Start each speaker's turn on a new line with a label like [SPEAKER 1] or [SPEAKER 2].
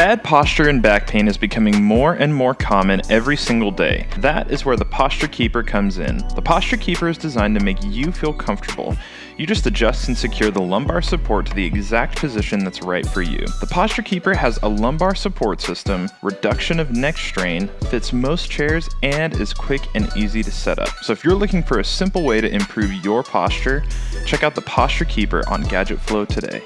[SPEAKER 1] Bad posture and back pain is becoming more and more common every single day. That is where the Posture Keeper comes in. The Posture Keeper is designed to make you feel comfortable. You just adjust and secure the lumbar support to the exact position that's right for you. The Posture Keeper has a lumbar support system, reduction of neck strain, fits most chairs, and is quick and easy to set up. So if you're looking for a simple way to improve your posture, check out the Posture Keeper on Gadget Flow today.